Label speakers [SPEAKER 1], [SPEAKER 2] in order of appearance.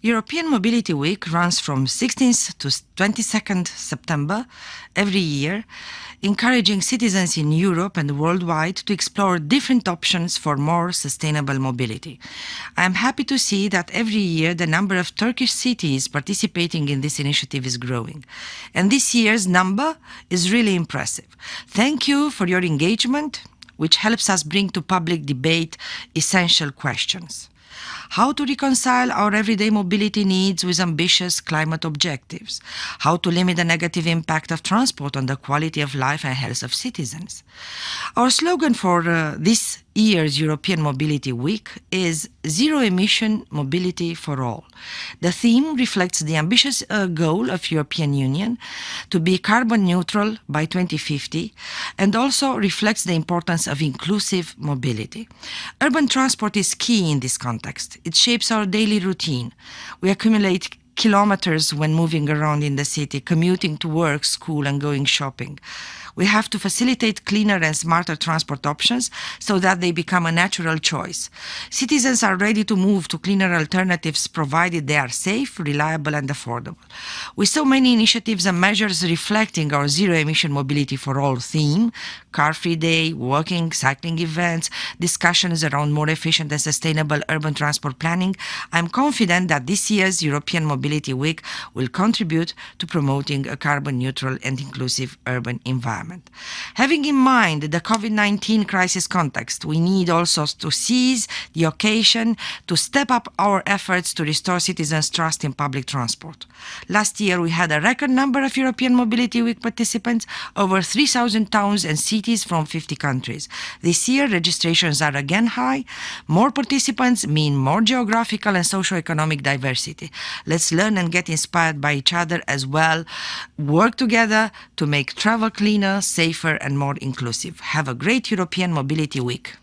[SPEAKER 1] European Mobility Week runs from 16th to 22nd September every year, encouraging citizens in Europe and worldwide to explore different options for more sustainable mobility. I am happy to see that every year the number of Turkish cities participating in this initiative is growing. And this year's number is really impressive. Thank you for your engagement, which helps us bring to public debate essential questions how to reconcile our everyday mobility needs with ambitious climate objectives, how to limit the negative impact of transport on the quality of life and health of citizens. Our slogan for uh, this year's European Mobility Week is Zero Emission Mobility for All. The theme reflects the ambitious uh, goal of European Union to be carbon neutral by 2050 and also reflects the importance of inclusive mobility. Urban transport is key in this context. It shapes our daily routine. We accumulate kilometers when moving around in the city, commuting to work, school and going shopping. We have to facilitate cleaner and smarter transport options so that they become a natural choice. Citizens are ready to move to cleaner alternatives provided they are safe, reliable and affordable. With so many initiatives and measures reflecting our zero emission mobility for all theme, car-free day, walking, cycling events, discussions around more efficient and sustainable urban transport planning, I'm confident that this year's European Mobility Week will contribute to promoting a carbon neutral and inclusive urban environment. Having in mind the COVID-19 crisis context, we need also to seize the occasion to step up our efforts to restore citizens' trust in public transport. Last year, we had a record number of European Mobility Week participants, over 3,000 towns and cities from 50 countries. This year, registrations are again high. More participants mean more geographical and socio-economic diversity. Let's learn and get inspired by each other as well. Work together to make travel cleaner, safer and more inclusive. Have a great European Mobility Week.